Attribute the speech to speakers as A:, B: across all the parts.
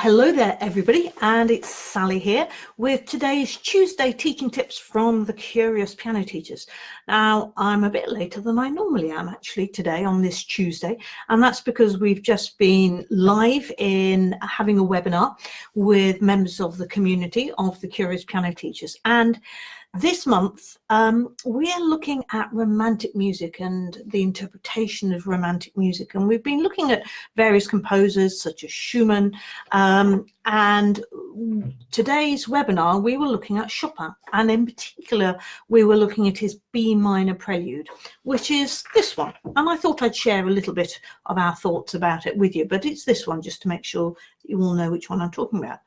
A: Hello there everybody and it's Sally here with today's Tuesday teaching tips from the Curious Piano Teachers. Now I'm a bit later than I normally am actually today on this Tuesday and that's because we've just been live in having a webinar with members of the community of the Curious Piano Teachers and this month, um, we're looking at romantic music and the interpretation of romantic music. And we've been looking at various composers such as Schumann. Um, and today's webinar, we were looking at Chopin. And in particular, we were looking at his B minor prelude, which is this one. And I thought I'd share a little bit of our thoughts about it with you, but it's this one just to make sure you all know which one I'm talking about.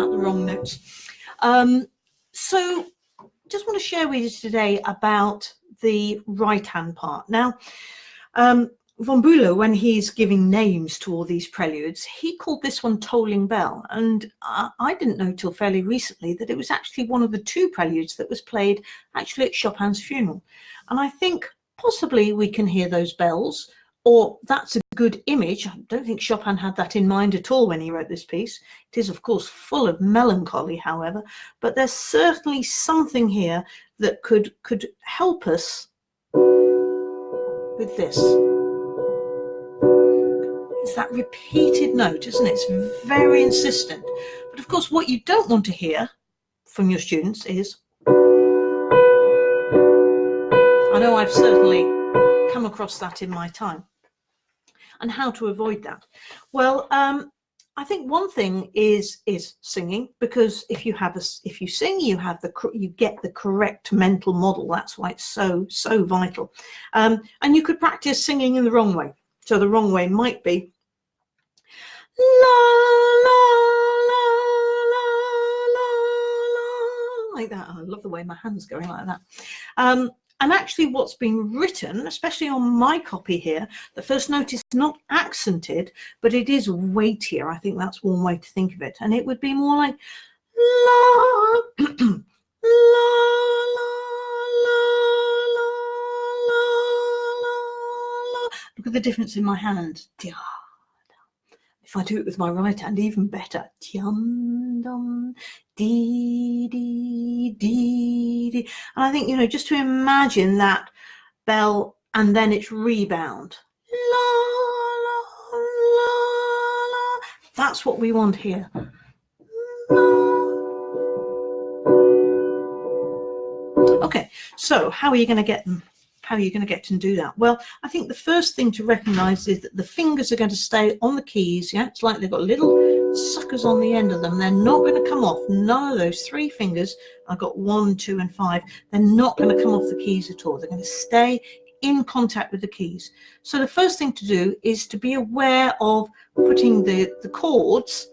A: Wrong notes. Um, so just want to share with you today about the right hand part. Now, um, von Bülow, when he's giving names to all these preludes, he called this one Tolling Bell. And I, I didn't know till fairly recently that it was actually one of the two preludes that was played actually at Chopin's funeral. And I think possibly we can hear those bells or that's a good image. I don't think Chopin had that in mind at all when he wrote this piece. It is, of course, full of melancholy, however, but there's certainly something here that could, could help us with this. It's that repeated note, isn't it? It's very insistent. But of course, what you don't want to hear from your students is, I know I've certainly come across that in my time and how to avoid that? Well, um, I think one thing is is singing because if you have a if you sing you have the you get the correct mental model. That's why it's so so vital. Um, and you could practice singing in the wrong way. So the wrong way might be la la la la la la like that. Oh, I love the way my hands going like that. Um, and actually what's been written, especially on my copy here, the first note is not accented, but it is weightier. I think that's one way to think of it. And it would be more like la, la, la. Look at the difference in my hand. If I do it with my right hand, even better. Tiam, dum, dee, dee, dee, dee. And I think, you know, just to imagine that bell and then its rebound. La, la, la, la. That's what we want here. Okay, so how are you going to get them? How are going to get to do that? Well, I think the first thing to recognize is that the fingers are going to stay on the keys. Yeah, it's like they've got little suckers on the end of them. They're not going to come off. None of those three fingers, I've got one, two, and five, they're not going to come off the keys at all. They're going to stay in contact with the keys. So the first thing to do is to be aware of putting the, the chords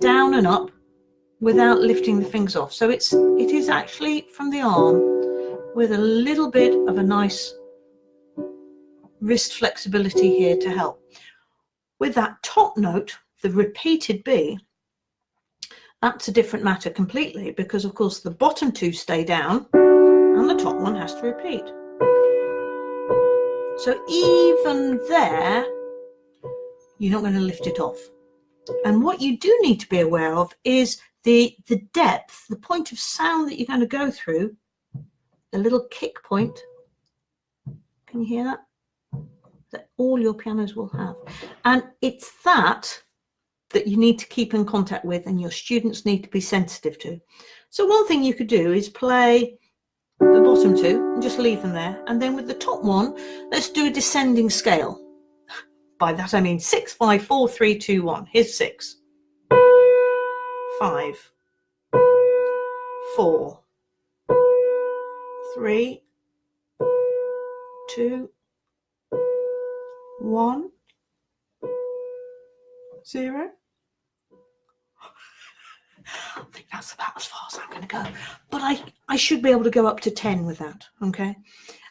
A: down and up without lifting the fingers off. So it's it is actually from the arm with a little bit of a nice wrist flexibility here to help. With that top note, the repeated B, that's a different matter completely because of course the bottom two stay down and the top one has to repeat. So even there, you're not going to lift it off. And what you do need to be aware of is the, the depth, the point of sound that you're going to go through the little kick point. Can you hear that? That all your pianos will have. And it's that that you need to keep in contact with and your students need to be sensitive to. So one thing you could do is play the bottom two and just leave them there. And then with the top one, let's do a descending scale. By that I mean six, five, four, three, two, one. Here's six, five, four, three, two, one, zero. I think that's about as far as I'm going to go. But I, I should be able to go up to 10 with that, okay?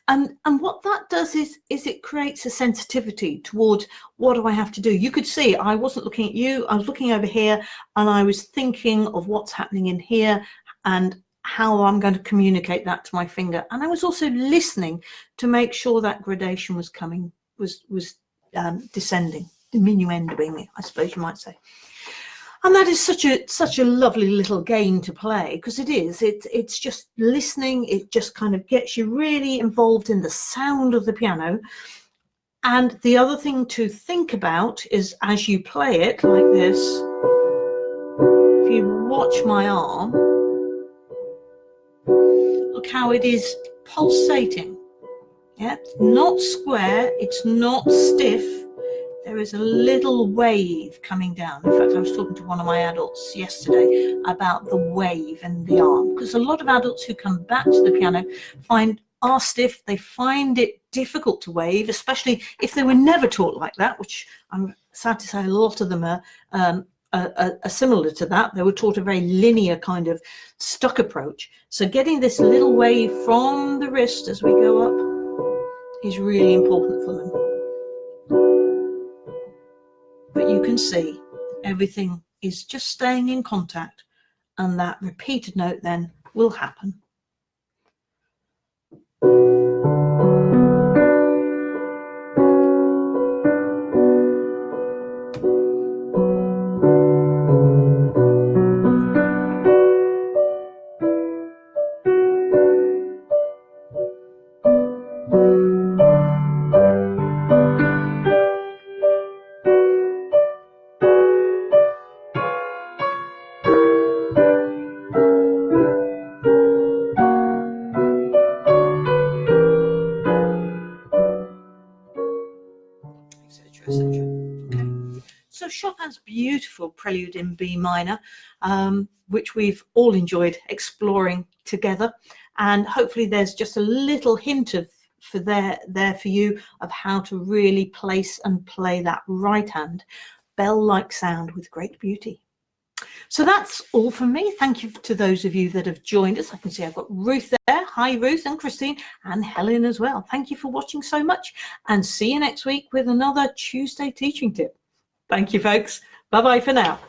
A: And, and what that does is, is it creates a sensitivity towards what do I have to do? You could see I wasn't looking at you, I was looking over here and I was thinking of what's happening in here and how I'm going to communicate that to my finger. And I was also listening to make sure that gradation was coming, was, was um, descending, diminuendoing, I suppose you might say. And that is such a such a lovely little game to play because it is. It, it's just listening. It just kind of gets you really involved in the sound of the piano. And the other thing to think about is as you play it like this, if you watch my arm, look how it is pulsating. Yeah, not square, it's not stiff. There is a little wave coming down. In fact, I was talking to one of my adults yesterday about the wave in the arm because a lot of adults who come back to the piano find are stiff. They find it difficult to wave, especially if they were never taught like that, which I'm sad to say a lot of them are, um, are, similar to that. They were taught a very linear kind of stuck approach. So getting this little wave from the wrist as we go up is really important for them. But you can see everything is just staying in contact and that repeated note then will happen. Chopin's beautiful prelude in B minor, um, which we've all enjoyed exploring together. And hopefully there's just a little hint of for there, there for you of how to really place and play that right hand bell-like sound with great beauty. So that's all from me. Thank you to those of you that have joined us. I can see I've got Ruth there. Hi, Ruth and Christine and Helen as well. Thank you for watching so much and see you next week with another Tuesday teaching tip. Thank you, folks. Bye-bye for now.